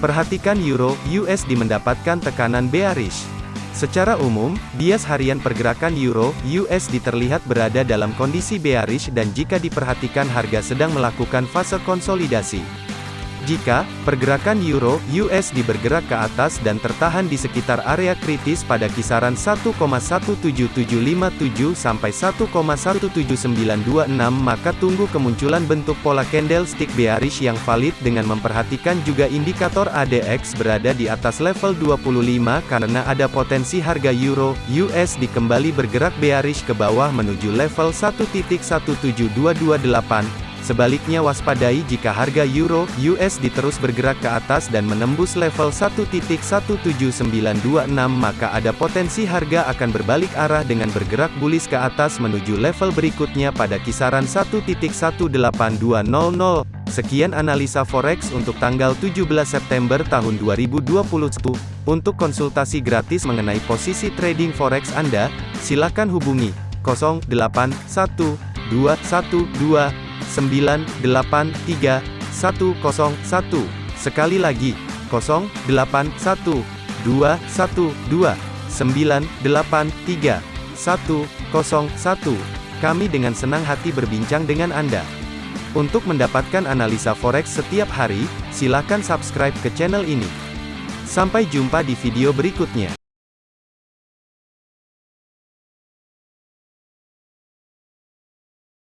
Perhatikan euro USD mendapatkan tekanan bearish. Secara umum, bias harian pergerakan euro USD terlihat berada dalam kondisi bearish dan jika diperhatikan harga sedang melakukan fase konsolidasi. Jika pergerakan euro USD bergerak ke atas dan tertahan di sekitar area kritis pada kisaran 1,17757 sampai 1,17926 maka tunggu kemunculan bentuk pola candlestick bearish yang valid dengan memperhatikan juga indikator ADX berada di atas level 25 karena ada potensi harga euro USD kembali bergerak bearish ke bawah menuju level 1.17228 Sebaliknya waspadai jika harga euro USD terus bergerak ke atas dan menembus level 1.17926 maka ada potensi harga akan berbalik arah dengan bergerak bullish ke atas menuju level berikutnya pada kisaran 1.18200. Sekian analisa forex untuk tanggal 17 September tahun 2021. Untuk konsultasi gratis mengenai posisi trading forex Anda, silakan hubungi 081212 083101. Sekali lagi, 081212983101. Kami dengan senang hati berbincang dengan Anda. Untuk mendapatkan analisa forex setiap hari, silakan subscribe ke channel ini. Sampai jumpa di video berikutnya.